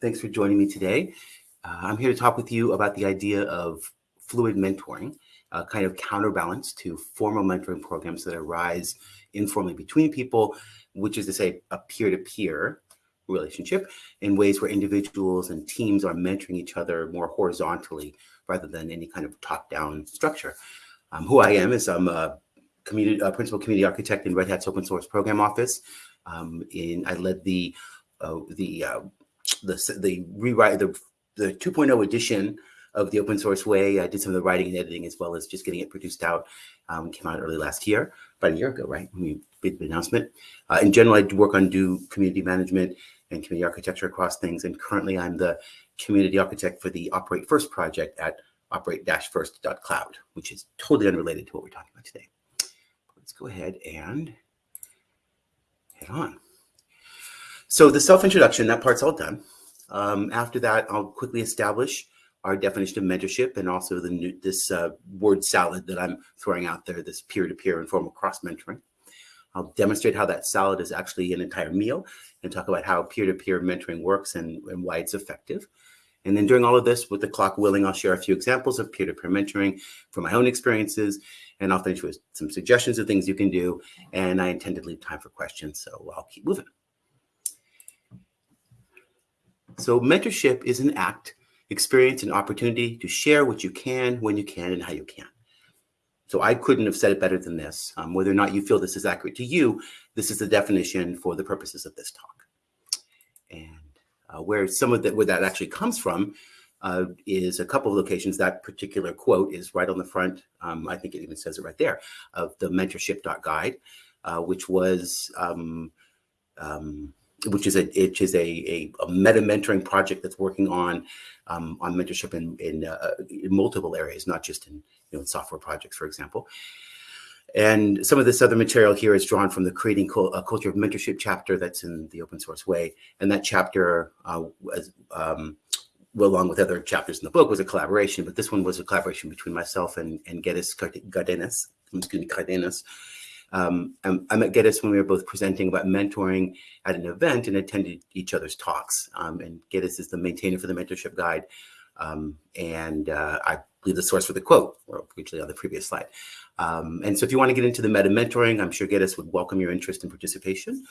Thanks for joining me today. Uh, I'm here to talk with you about the idea of fluid mentoring, a kind of counterbalance to formal mentoring programs that arise informally between people, which is to say a peer-to-peer -peer relationship in ways where individuals and teams are mentoring each other more horizontally rather than any kind of top-down structure. Um, who I am is I'm a community a principal community architect in Red Hat's open source program office. Um, in I led the uh, the uh, the, the rewrite, the, the 2.0 edition of the open source way. I did some of the writing and editing as well as just getting it produced out. Um, came out early last year, about a year ago, right? When we did the announcement. Uh, in general, I do work on do community management and community architecture across things. And currently I'm the community architect for the Operate First project at operate-first.cloud, which is totally unrelated to what we're talking about today. Let's go ahead and head on. So the self-introduction, that part's all done. Um, after that, I'll quickly establish our definition of mentorship and also the new, this uh, word salad that I'm throwing out there, this peer-to-peer -peer informal cross-mentoring. I'll demonstrate how that salad is actually an entire meal and talk about how peer-to-peer -peer mentoring works and, and why it's effective. And then during all of this, with the clock willing, I'll share a few examples of peer-to-peer -peer mentoring from my own experiences, and I'll finish with some suggestions of things you can do. And I intend to leave time for questions, so I'll keep moving. So mentorship is an act, experience, and opportunity to share what you can, when you can, and how you can. So I couldn't have said it better than this. Um, whether or not you feel this is accurate to you, this is the definition for the purposes of this talk. And uh, where some of that, where that actually comes from uh, is a couple of locations. That particular quote is right on the front. Um, I think it even says it right there of the mentorship.guide, uh, which was um, um, which is a which is a, a, a, meta mentoring project that's working on um, on mentorship in in, uh, in, multiple areas, not just in you know software projects, for example. And some of this other material here is drawn from the Creating a Culture of Mentorship chapter that's in the open source way. And that chapter, uh, was, um, well, along with other chapters in the book, was a collaboration, but this one was a collaboration between myself and, and Geddes Cardenas, excuse me, Cardenas, um, I met Geddes when we were both presenting about mentoring at an event and attended each other's talks. Um, and Geddes is the maintainer for the mentorship guide. Um, and uh, I believe the source for the quote, or usually on the previous slide. Um, and so if you want to get into the meta mentoring, I'm sure Geddes would welcome your interest and participation.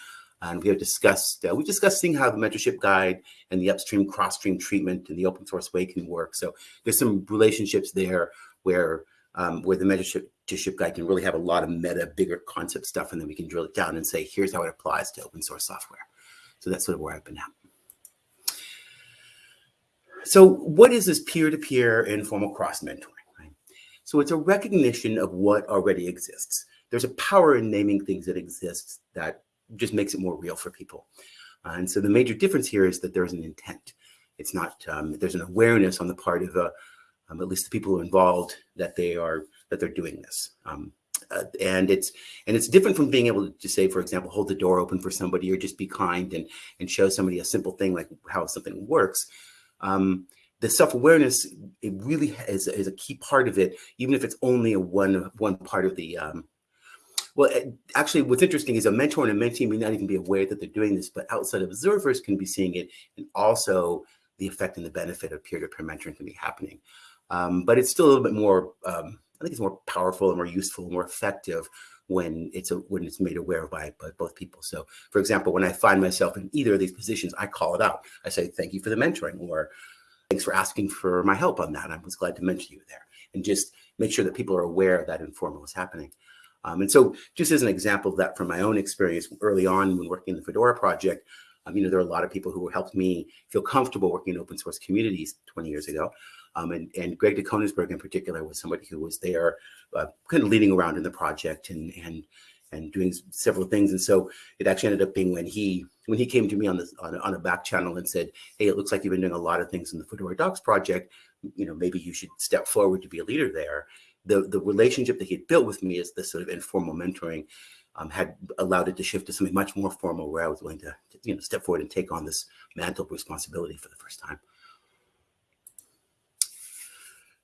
And we have discussed, uh, we discussed seeing how the mentorship guide and the upstream cross-stream treatment and the open source way can work. So there's some relationships there where um, where the mentorship mentorship guide can really have a lot of meta, bigger concept stuff, and then we can drill it down and say, here's how it applies to open source software. So that's sort of where I've been at. So what is this peer-to-peer -peer informal cross-mentoring? Right? So it's a recognition of what already exists. There's a power in naming things that exist that just makes it more real for people. Uh, and so the major difference here is that there's an intent. It's not, um, there's an awareness on the part of uh, um, at least the people involved that they are that they're doing this. Um, uh, and it's and it's different from being able to say, for example, hold the door open for somebody or just be kind and and show somebody a simple thing like how something works. Um, the self-awareness, it really is, is, a key part of it, even if it's only a one one part of the. Um, well, actually, what's interesting is a mentor and a mentee may not even be aware that they're doing this, but outside observers can be seeing it, and also the effect and the benefit of peer-to-peer -peer mentoring can be happening. Um, but it's still a little bit more um, I think it's more powerful and more useful, more effective when it's a, when it's made aware by, by both people. So for example, when I find myself in either of these positions, I call it out. I say, thank you for the mentoring or thanks for asking for my help on that. I was glad to mention you there and just make sure that people are aware that informal is happening. Um, and so just as an example of that from my own experience early on when working in the Fedora project, um, you know, there are a lot of people who helped me feel comfortable working in open source communities 20 years ago. Um, and, and Greg DeKoenigsberg in particular was somebody who was there uh, kind of leading around in the project and, and, and doing several things. And so it actually ended up being when he when he came to me on this on a, on a back channel and said, hey, it looks like you've been doing a lot of things in the Fedora Docs project. You know, maybe you should step forward to be a leader there. The, the relationship that he had built with me is this sort of informal mentoring um, had allowed it to shift to something much more formal where I was willing to, to you know, step forward and take on this mantle of responsibility for the first time.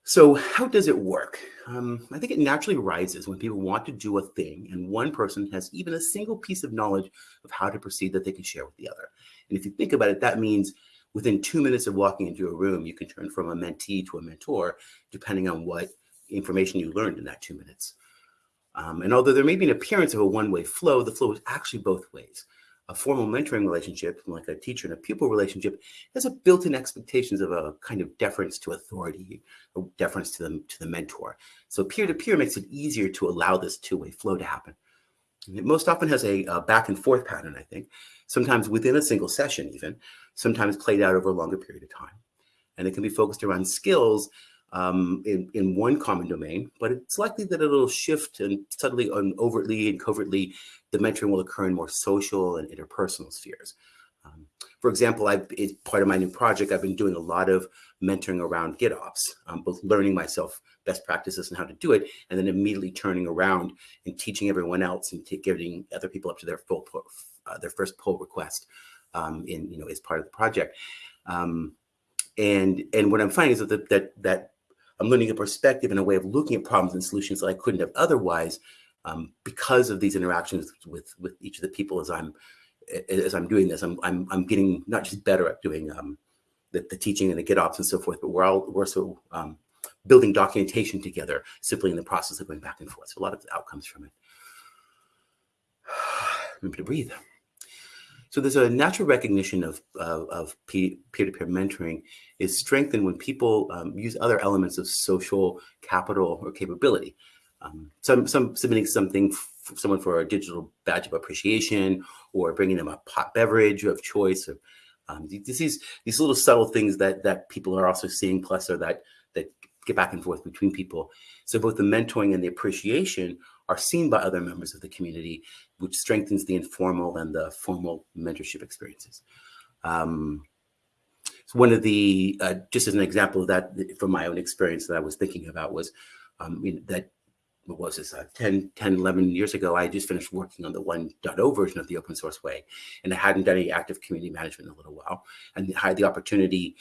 So how does it work? Um, I think it naturally rises when people want to do a thing and one person has even a single piece of knowledge of how to proceed that they can share with the other. And if you think about it, that means within two minutes of walking into a room, you can turn from a mentee to a mentor, depending on what information you learned in that two minutes. Um, and although there may be an appearance of a one-way flow, the flow is actually both ways. A formal mentoring relationship, like a teacher and a pupil relationship, has a built-in expectations of a kind of deference to authority, a deference to the, to the mentor. So peer-to-peer -peer makes it easier to allow this two-way flow to happen. And it most often has a, a back and forth pattern, I think, sometimes within a single session even, sometimes played out over a longer period of time. And it can be focused around skills um, in, in one common domain, but it's likely that it'll shift and subtly and overtly and covertly, the mentoring will occur in more social and interpersonal spheres. Um, for example, I, it's part of my new project, I've been doing a lot of mentoring around GitOps, um, both learning myself best practices and how to do it, and then immediately turning around and teaching everyone else and getting other people up to their full, uh, their first pull request um, in, you know, as part of the project. Um, and, and what I'm finding is that, that, that I'm learning a perspective and a way of looking at problems and solutions that I couldn't have otherwise um, because of these interactions with with each of the people as I'm as I'm doing this. I'm I'm, I'm getting not just better at doing um, the, the teaching and the GitOps and so forth, but we're all we're also um, building documentation together simply in the process of going back and forth. So a lot of outcomes from it. Remember to breathe. So there's a natural recognition of, of peer-to-peer mentoring is strengthened when people um, use other elements of social capital or capability. Um, some, some submitting something, someone for a digital badge of appreciation or bringing them a pot beverage of choice. Or, um, these, these little subtle things that, that people are also seeing plus or that, that get back and forth between people. So both the mentoring and the appreciation are seen by other members of the community, which strengthens the informal and the formal mentorship experiences. Um, so one of the, uh, just as an example of that from my own experience that I was thinking about was um, that, what was this, uh, 10, 10, 11 years ago, I just finished working on the 1.0 version of the open source way, and I hadn't done any active community management in a little while, and I had the opportunity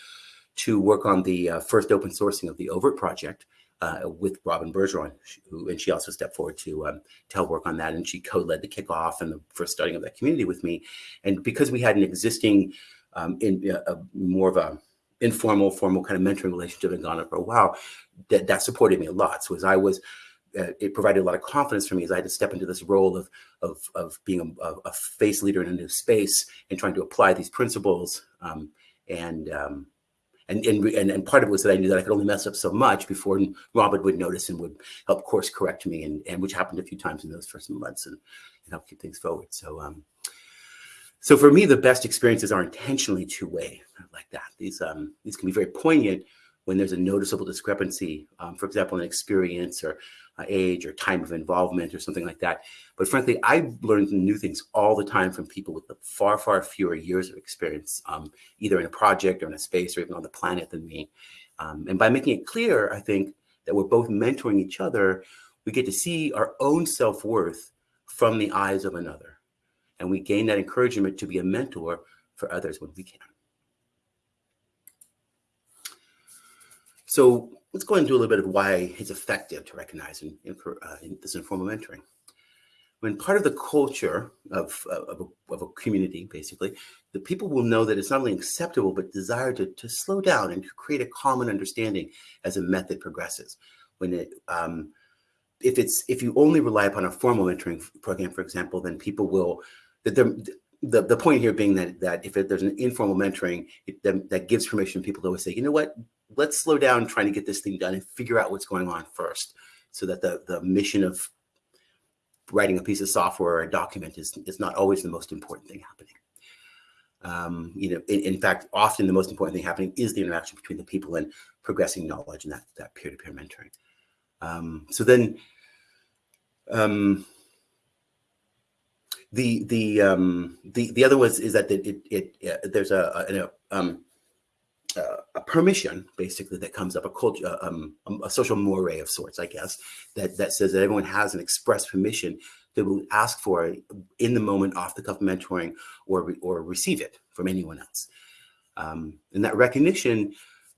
to work on the uh, first open sourcing of the oVirt project, uh, with Robyn Bergeron, who, and she also stepped forward to um, to help work on that. And she co-led the kickoff and the first starting of that community with me. And because we had an existing, um, in uh, more of a informal, formal kind of mentoring relationship gone on for a while, that, that supported me a lot. So as I was, uh, it provided a lot of confidence for me as I had to step into this role of, of, of being a, a face leader in a new space and trying to apply these principles um, and um, and, and, and, part of it was that I knew that I could only mess up so much before Robyn would notice and would help course correct me, and, and which happened a few times in those first months and, and help keep things forward. So, um, so for me, the best experiences are intentionally two-way like that. These, um, these can be very poignant when there's a noticeable discrepancy, um, for example, an experience or age or time of involvement or something like that. But frankly, I learned new things all the time from people with far, far fewer years of experience, um, either in a project or in a space or even on the planet than me. Um, and by making it clear, I think that we're both mentoring each other, we get to see our own self-worth from the eyes of another. And we gain that encouragement to be a mentor for others when we can. So let's go and do a little bit of why it's effective to recognize in, in, uh, in this informal mentoring. When part of the culture of, of, a, of, a, community, basically, the people will know that it's not only acceptable, but desire to, to slow down and to create a common understanding as a method progresses. When it, um, if it's, if you only rely upon a formal mentoring program, for example, then people will, that the, the point here being that, that if it, there's an informal mentoring, it, that, that gives permission people to always say, you know what, let's slow down trying to get this thing done and figure out what's going on first so that the, the mission of writing a piece of software or a document is, is not always the most important thing happening. Um, you know, in, in, fact, often the most important thing happening is the interaction between the people and progressing knowledge and that, that peer-to-peer -peer mentoring. Um, so then um, the, the, um, the, the other was, is that it, it, it uh, there's a, a, um, uh, a permission basically that comes up a culture uh, um, um, a social moire of sorts i guess that that says that everyone has an express permission that will ask for in the moment off the cuff mentoring or or receive it from anyone else. Um, and that recognition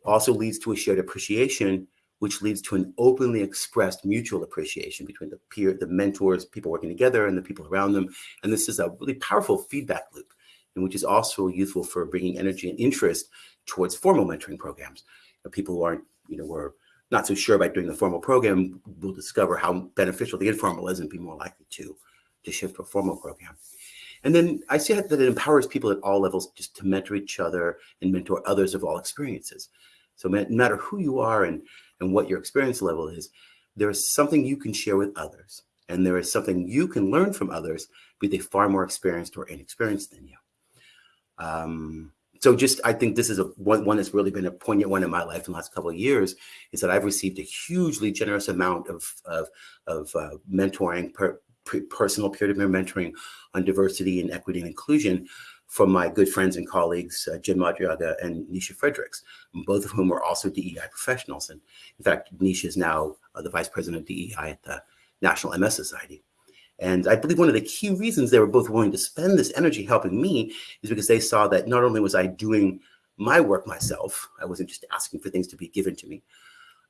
also leads to a shared appreciation which leads to an openly expressed mutual appreciation between the peer the mentors people working together and the people around them. And this is a really powerful feedback loop and which is also useful for bringing energy and interest towards formal mentoring programs. Uh, people who aren't, you know, were not so sure about doing the formal program will discover how beneficial the informal is and be more likely to, to shift to a formal program. And then I see that it empowers people at all levels just to mentor each other and mentor others of all experiences. So no matter who you are and, and what your experience level is, there is something you can share with others. And there is something you can learn from others, be they far more experienced or inexperienced than you. Um, so just, I think this is a one, one that's really been a poignant one in my life in the last couple of years is that I've received a hugely generous amount of, of, of uh, mentoring, per, personal peer-to-peer mentoring on diversity and equity and inclusion from my good friends and colleagues, uh, Jen Madriaga and Nisha Fredericks, both of whom are also DEI professionals. And in fact, Nisha is now uh, the vice president of DEI at the National MS Society. And I believe one of the key reasons they were both willing to spend this energy helping me is because they saw that not only was I doing my work myself, I wasn't just asking for things to be given to me,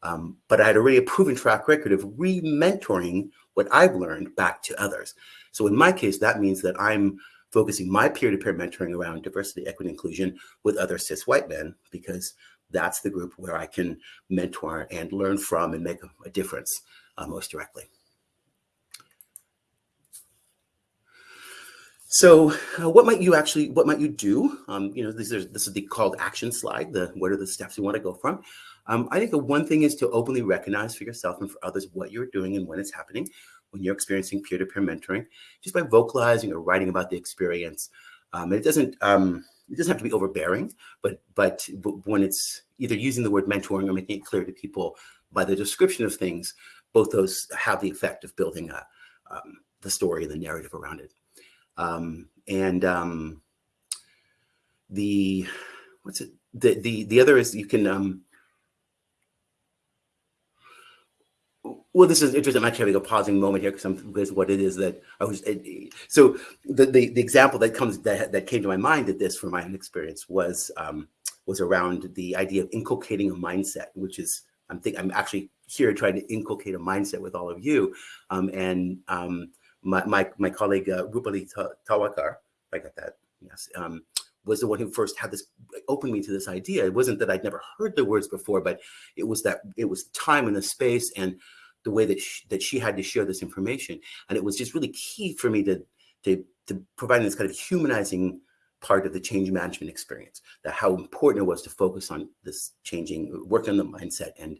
um, but I had already a proven track record of re-mentoring what I've learned back to others. So in my case, that means that I'm focusing my peer-to-peer -peer mentoring around diversity, equity, inclusion with other cis white men, because that's the group where I can mentor and learn from and make a, difference uh, most directly. So uh, what might you actually, what might you do? Um, you know, this is, this is the called action slide, the what are the steps you want to go from? Um, I think the one thing is to openly recognize for yourself and for others what you're doing and when it's happening, when you're experiencing peer-to-peer -peer mentoring, just by vocalizing or writing about the experience. Um, it doesn't, um, it doesn't have to be overbearing, but, but when it's either using the word mentoring or making it clear to people by the description of things, both those have the effect of building a, um, the story and the narrative around it. Um, and um, the what's it? The the the other is you can. Um, well, this is interesting. I'm actually having a pausing moment here because I'm because what it is that I was. It, so the, the the example that comes that that came to my mind at this from my own experience was um, was around the idea of inculcating a mindset, which is I'm think I'm actually here trying to inculcate a mindset with all of you, um, and um, my, my, my colleague uh, Rupali Tawakar, I got that, yes, um, was the one who first had this, opened me to this idea. It wasn't that I'd never heard the words before, but it was that, it was time and the space and the way that she, that she had to share this information. And it was just really key for me to, to, to provide this kind of humanizing part of the change management experience, that how important it was to focus on this changing, work on the mindset and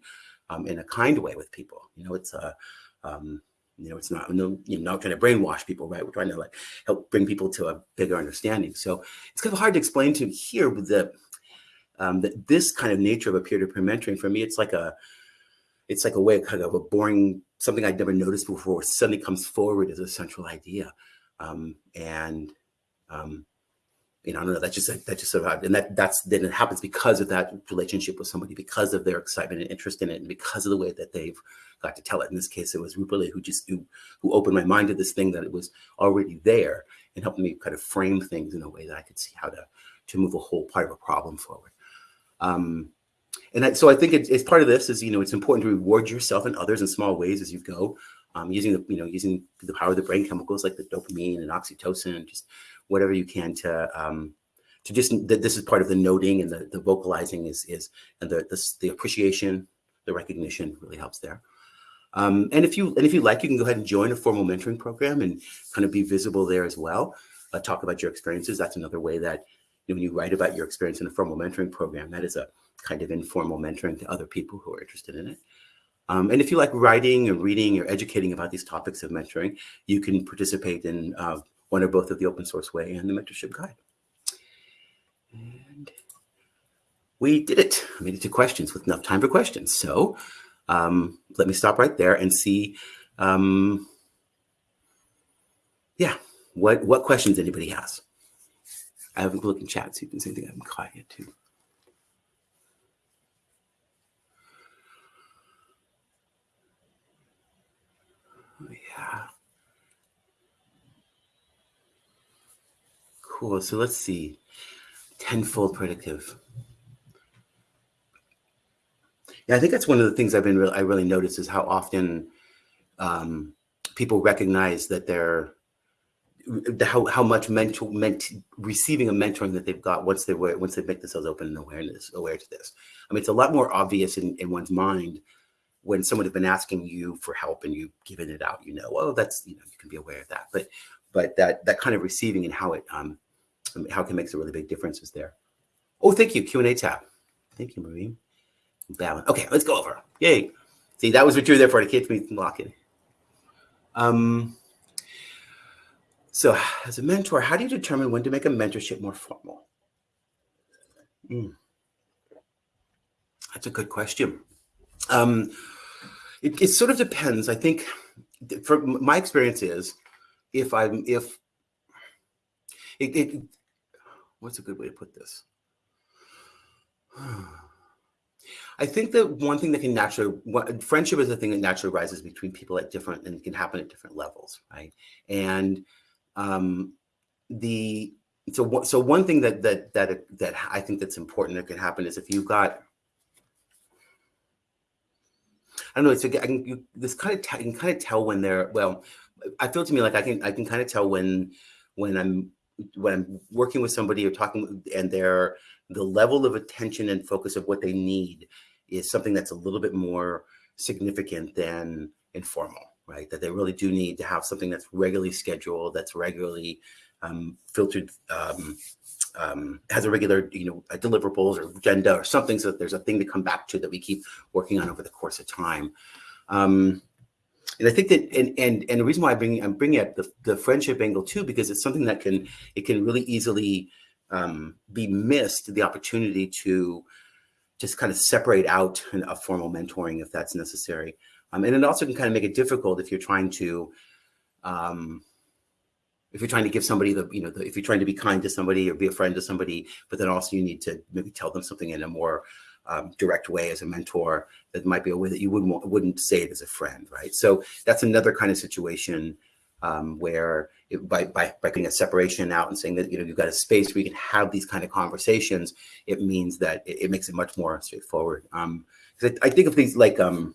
um, in a kind way with people. You know, it's a, um, you know, it's not, no, you're not trying to brainwash people, right? We're trying to like help bring people to a bigger understanding. So it's kind of hard to explain to here with the, um, that this kind of nature of a peer-to-peer -peer mentoring for me, it's like a, it's like a way of kind of a boring, something I'd never noticed before suddenly comes forward as a central idea. Um, and, um, you know, I don't know, that's just, that just survived. And that that's, then it happens because of that relationship with somebody, because of their excitement and interest in it, and because of the way that they've got to tell it. In this case, it was Rupali who just, who, who opened my mind to this thing that it was already there and helped me kind of frame things in a way that I could see how to, to move a whole part of a problem forward. Um, and that, so I think it's, it's part of this is, you know, it's important to reward yourself and others in small ways as you go, um, using the, you know, using the power of the brain chemicals like the dopamine and oxytocin just whatever you can to um, to just that this is part of the noting and the, the vocalizing is is and the, the, the appreciation, the recognition really helps there. Um, and if you and if you like, you can go ahead and join a formal mentoring program and kind of be visible there as well. Uh, talk about your experiences. That's another way that you know, when you write about your experience in a formal mentoring program, that is a kind of informal mentoring to other people who are interested in it. Um, and if you like writing or reading or educating about these topics of mentoring, you can participate in uh, one or both of the open source way and the mentorship guide. And we did it. I made it to questions with enough time for questions. So um, let me stop right there and see, um, yeah, what, what questions anybody has. I haven't looked in chat, so you can see anything I haven't caught yet too. Yeah. Cool. So let's see. Tenfold predictive. Yeah, I think that's one of the things I've been really, I really noticed is how often um, people recognize that they're the, how, how much mental ment, receiving a mentoring that they've got once they were once they make themselves open and awareness aware to this. I mean, it's a lot more obvious in, in one's mind when someone has been asking you for help and you've given it out. You know, oh, that's you know you can be aware of that, but but that that kind of receiving and how it um how it can make a really big difference is there. Oh, thank you, Q and A tab. Thank you, Marie. Balance. Okay, let's go over. Yay! See, that was what you were there for to keep me locking. Um. So, as a mentor, how do you determine when to make a mentorship more formal? Mm. That's a good question. Um, it, it, sort of depends. I think, from my experience is, if I'm if it, it what's a good way to put this? I think that one thing that can naturally, friendship is a thing that naturally rises between people at different and it can happen at different levels, right? And um, the so so one thing that that that that I think that's important that can happen is if you've got I don't know. It's I can you, this kind of you can kind of tell when they're well. I feel to me like I can I can kind of tell when when I'm when I'm working with somebody or talking and they're the level of attention and focus of what they need is something that's a little bit more significant than informal right? That they really do need to have something that's regularly scheduled, that's regularly um, filtered, um, um, has a regular, you know, deliverables or agenda or something, so that there's a thing to come back to that we keep working on over the course of time. Um, and I think that, and and and the reason why I bring I'm bringing up the the friendship angle too, because it's something that can it can really easily um, be missed the opportunity to just kind of separate out a formal mentoring if that's necessary. Um, and it also can kind of make it difficult if you're trying to, um, if you're trying to give somebody the, you know, the, if you're trying to be kind to somebody or be a friend to somebody, but then also you need to maybe tell them something in a more um, direct way as a mentor that might be a way that you wouldn't wouldn't say it as a friend, right? So that's another kind of situation um, where it, by, by, by putting a separation out and saying that, you know, you've got a space where you can have these kind of conversations, it means that it, it makes it much more straightforward. Um, I, I, think of things like, um,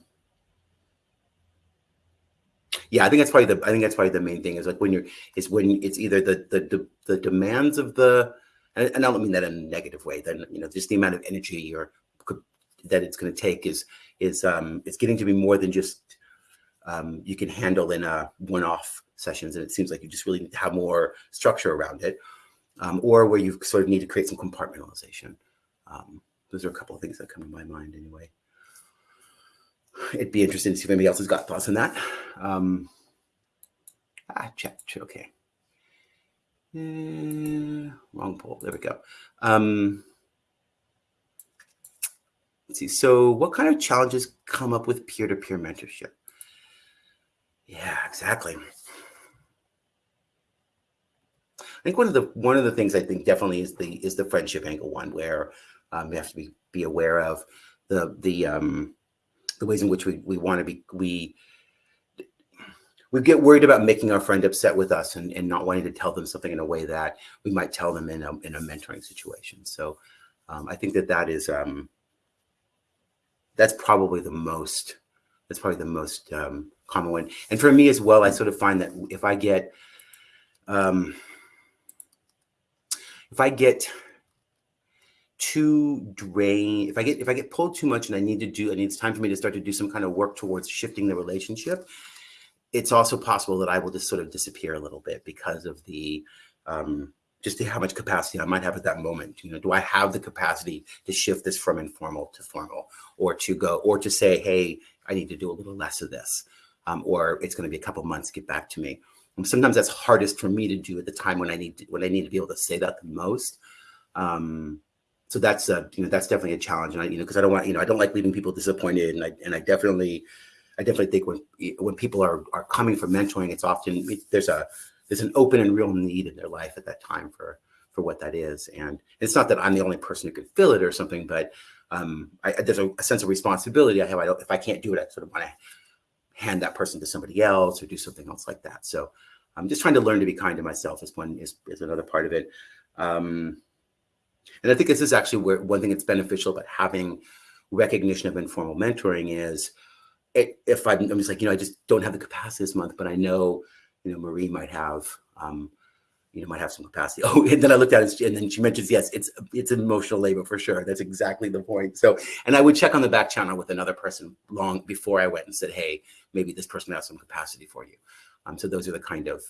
yeah, I think that's probably the I think that's probably the main thing is like when you're is when it's either the the the, the demands of the and, I don't mean that in a negative way. Then you know just the amount of energy or that it's going to take is is um it's getting to be more than just um, you can handle in a one-off sessions, and it seems like you just really need to have more structure around it, um, or where you sort of need to create some compartmentalization. Um, those are a couple of things that come to my mind anyway it'd be interesting to see if anybody else has got thoughts on that. Um, ah, check, okay. Uh, wrong poll. There we go. Um, let's see. So, what kind of challenges come up with peer-to-peer mentorship? Yeah, exactly. I think one of the one of the things I think definitely is the is the friendship angle one where um, we have to be be aware of the the um, the ways in which we, we want to be, we, we get worried about making our friend upset with us and, and not wanting to tell them something in a way that we might tell them in a, in a mentoring situation. So um, I think that that is, um, that's probably the most, that's probably the most um, common one. And for me as well, I sort of find that if I get, um, if I get too drain if i get if i get pulled too much and i need to do and it's time for me to start to do some kind of work towards shifting the relationship it's also possible that i will just sort of disappear a little bit because of the um just to how much capacity i might have at that moment. You know do i have the capacity to shift this from informal to formal or to go or to say hey i need to do a little less of this um, or it's going to be a couple months get back to me. And sometimes that's hardest for me to do at the time when i need to, when i need to be able to say that the most. Um, so that's a you know that's definitely a challenge and i you know because i don't want you know i don't like leaving people disappointed and i and i definitely i definitely think when when people are are coming for mentoring it's often there's a there's an open and real need in their life at that time for for what that is. And it's not that i'm the only person who can fill it or something but um I, there's a, a, sense of responsibility i have. I if i can't do it i sort of want to hand that person to somebody else or do something else like that. So i'm just trying to learn to be kind to myself is one is, is another part of it. Um and I think this is actually where one thing that's beneficial about having recognition of informal mentoring is it, if I'm, I'm, just like, you know, I just don't have the capacity this month, but I know, you know, Marie might have um, you know, might have some capacity. Oh, and then I looked at it, and then she mentions, yes, it's it's emotional labor for sure. That's exactly the point. So, and I would check on the back channel with another person long before I went and said, hey, maybe this person has some capacity for you. Um, so those are the kind of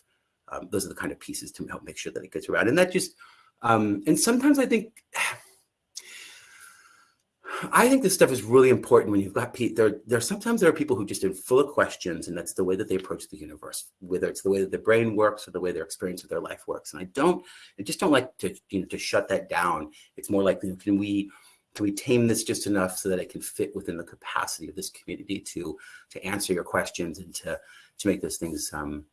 um, those are the kind of pieces to help make sure that it gets around. And that just um, and sometimes I think I think this stuff is really important when you've got people. There, there sometimes there are people who just are full of questions, and that's the way that they approach the universe, whether it's the way that their brain works or the way their experience of their life works. And I don't, I just don't like to, you know, to shut that down. It's more like, can we, can we tame this just enough so that it can fit within the capacity of this community to, to answer your questions and to, to make those things um,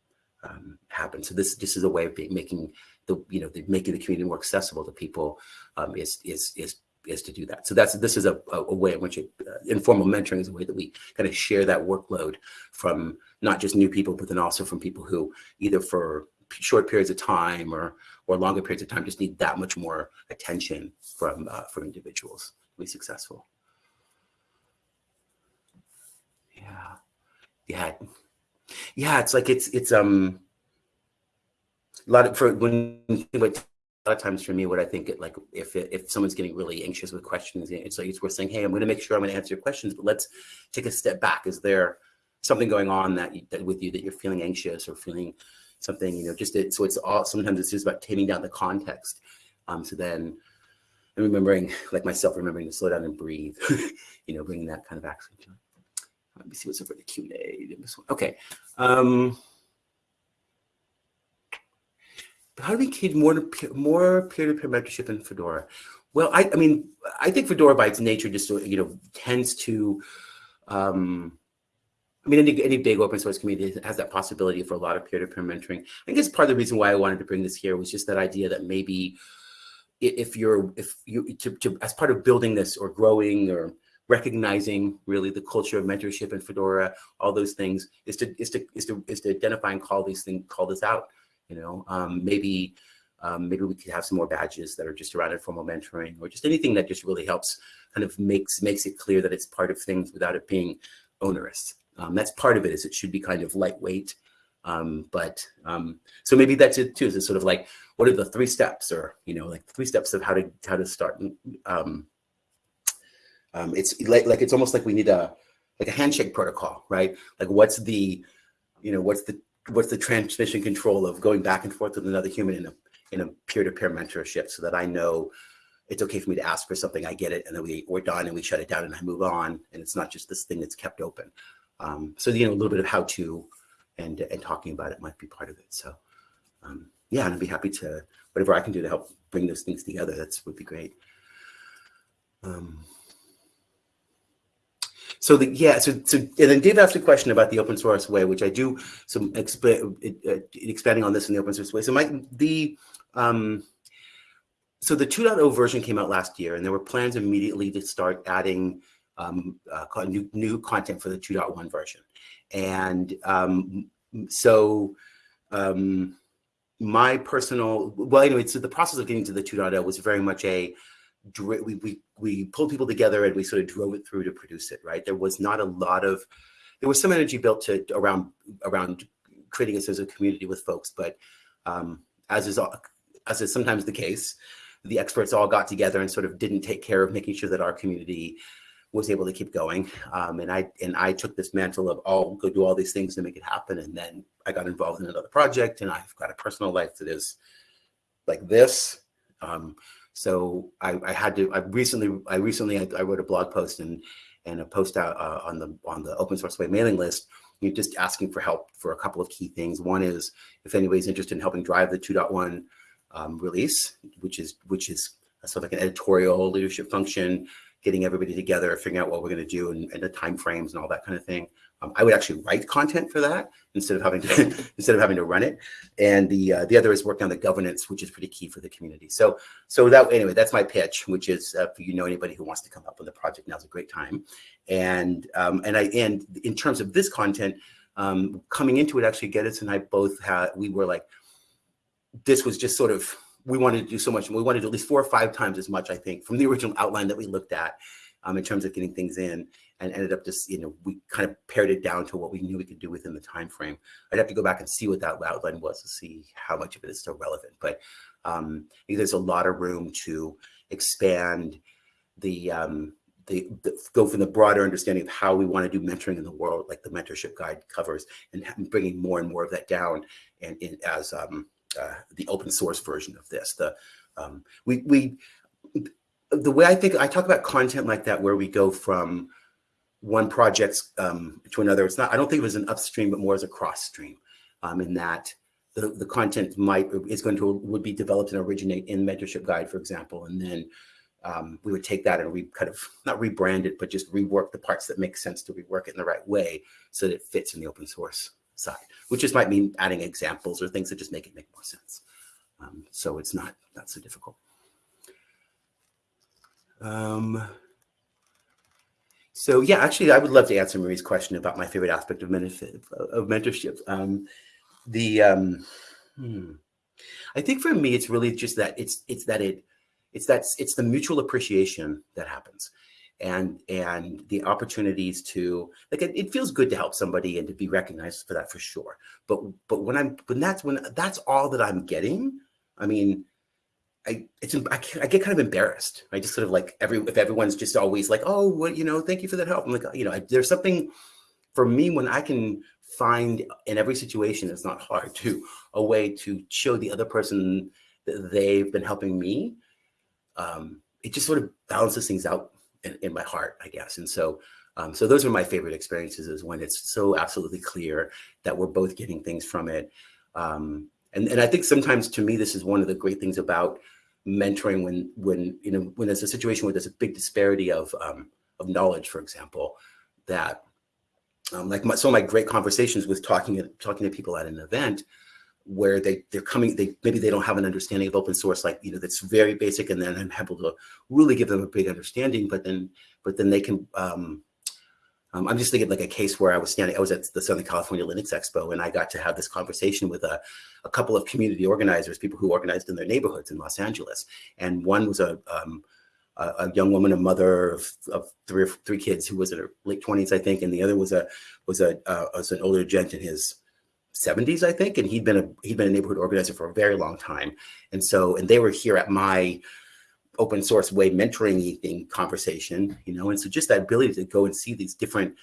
um, happen. So this, this is a way of being, making the, you know, the, making the community more accessible to people um, is, is, is is to do that. So that's this is a, a way in which it, uh, informal mentoring is a way that we kind of share that workload from not just new people, but then also from people who either for short periods of time or or longer periods of time just need that much more attention from uh, from individuals to be successful. Yeah, yeah, yeah. It's like it's it's um a lot of for when you lot of times for me, what I think it, like if if someone's getting really anxious with questions, it's like it's worth saying, "Hey, I'm going to make sure I'm going to answer your questions, but let's take a step back. Is there something going on that, you, that with you that you're feeling anxious or feeling something? You know, just it, so it's all sometimes it's just about taming down the context. Um, so then, and remembering, like myself, remembering to slow down and breathe. you know, bringing that kind of action to it. Let me see what's over the Q and A. Okay. Um, how do we create more more peer-to-peer mentorship in Fedora? Well, I, I mean, I think Fedora by its nature just you know tends to, um, I mean, any, any big open source community has that possibility for a lot of peer-to-peer mentoring. I guess part of the reason why I wanted to bring this here was just that idea that maybe if you're if you to, to as part of building this or growing or recognizing really the culture of mentorship in Fedora, all those things is to is to is to is to identify and call these things call this out you know, um, maybe um, maybe we could have some more badges that are just around informal mentoring or just anything that just really helps kind of makes makes it clear that it's part of things without it being onerous. Um, that's part of it is it should be kind of lightweight. Um, but um, so maybe that's it too. Is sort of like what are the three steps or, you know, like three steps of how to how to start. Um, um, it's like, like it's almost like we need a like a handshake protocol, right? Like what's the, you know, what's the what's the transmission control of going back and forth with another human in a in a peer-to-peer mentorship so that I know it's okay for me to ask for something, I get it, and then we, we're done and we shut it down and I move on. And it's not just this thing that's kept open. Um, so, you know, a little bit of how to and, and talking about it might be part of it. So, um, yeah, and I'd be happy to, whatever I can do to help bring those things together, that's would be great. Um, so the yeah, so so and then Dave asked a question about the open source way, which I do some exp uh, expanding on this in the open source way. So my the um, so the 2.0 version came out last year, and there were plans immediately to start adding um, uh, new new content for the 2.1 version, and um, so um, my personal well anyway, so the process of getting to the 2.0 was very much a we, we, we pulled people together and we sort of drove it through to produce it, right? There was not a lot of, there was some energy built to around, around creating a sense of community with folks, but um, as is as is sometimes the case, the experts all got together and sort of didn't take care of making sure that our community was able to keep going. Um, and I and I took this mantle of, oh, go do all these things to make it happen. And then I got involved in another project and I've got a personal life that is like this. Um, so I, I had to, I recently, I recently, I, I, wrote a blog post and, and a post out uh, on the, on the open source way mailing list, you know, just asking for help for a couple of key things. One is if anybody's interested in helping drive the 2.1 um, release, which is, which is sort of like an editorial leadership function, getting everybody together, figuring out what we're going to do and, and the time frames and all that kind of thing. Um, I would actually write content for that instead of having to instead of having to run it. And the uh, the other is working on the governance, which is pretty key for the community. So so that anyway, that's my pitch, which is uh, if you know anybody who wants to come up with a project, now's a great time. And um, and I and in terms of this content, um, coming into it, actually, Geddes and I both had we were like, this was just sort of we wanted to do so much, we wanted to do at least four or five times as much, I think, from the original outline that we looked at um, in terms of getting things in and ended up just, you know, we kind of pared it down to what we knew we could do within the time frame. I'd have to go back and see what that outline was to see how much of it is still relevant. But um, there's a lot of room to expand the, um, the, the, go from the broader understanding of how we want to do mentoring in the world, like the mentorship guide covers, and bringing more and more of that down and, and as um, uh, the open source version of this. The um, we we the way I think I talk about content like that, where we go from one project um, to another. It's not. I don't think it was an upstream, but more as a cross stream. Um, in that the the content might is going to would be developed and originate in mentorship guide, for example, and then um, we would take that and we kind of not rebrand it, but just rework the parts that make sense to rework it in the right way so that it fits in the open source side, which just might mean adding examples or things that just make it make more sense. Um, so it's not not so difficult. Um, so yeah, actually, I would love to answer Marie's question about my favorite aspect of, of mentorship. Um, the um, hmm. I think for me, it's really just that it's it's that it it's that it's the mutual appreciation that happens, and and the opportunities to like it, it feels good to help somebody and to be recognized for that for sure. But but when I'm when that's when that's all that I'm getting. I mean, I it's I, I, get kind of embarrassed. I just sort of like every if everyone's just always like, oh, well, you know, thank you for that help. I'm like, you know, I, there's something for me when I can find in every situation. It's not hard to a way to show the other person that they've been helping me. Um, it just sort of balances things out in, in my heart, I guess. And so, um, so those are my favorite experiences is when it's so absolutely clear that we're both getting things from it. Um, and, and I think sometimes to me, this is one of the great things about mentoring when when you know when there's a situation where there's a big disparity of um, of knowledge, for example, that um, like my, some of my great conversations with talking talking to people at an event where they they're coming they maybe they don't have an understanding of open source like you know that's very basic and then I'm able to really give them a big understanding but then but then they can um, um, I'm just thinking like a case where I was standing, I was at the Southern California Linux Expo and I got to have this conversation with a, a couple of community organizers, people who organized in their neighborhoods in Los Angeles. And one was a, um, a, a, young woman, a mother of, of three or three kids who was in her late 20s, I think. And the other was a was a uh, was an older gent in his 70s, I think. And he'd been a he'd been a neighborhood organizer for a very long time. And so, and they were here at my open source way mentoring thing conversation, you know, and so just that ability to go and see these different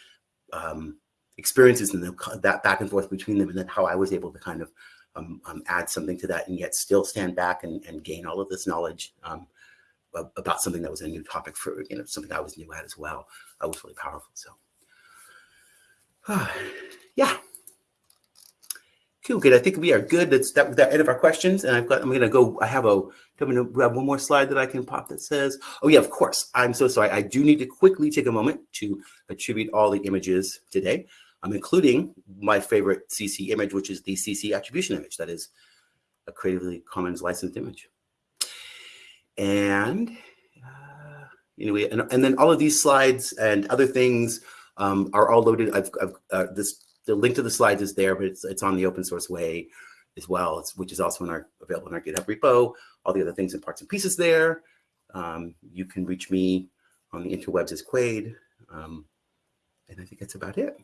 um, experiences and the, that back and forth between them, and then how I was able to kind of um, um, add something to that and yet still stand back and, and gain all of this knowledge um, about something that was a new topic for, you know, something I was new at as well. That was really powerful. So, yeah. Cool, good. I think we are good. That's that, that end of our questions. And I've got, I'm going to go, I have a, I'm going to grab one more slide that I can pop that says, oh yeah, of course. I'm so sorry. I do need to quickly take a moment to attribute all the images today. I'm including my favorite CC image, which is the CC attribution image. That is a Creatively Commons licensed image. And, uh, anyway, and, and then all of these slides and other things um, are all loaded. I've, I've uh, this the link to the slides is there, but it's, it's on the open source way as well, which is also in our available in our GitHub repo. All the other things and parts and pieces there. Um, you can reach me on the interwebs as quaid. Um, and I think that's about it.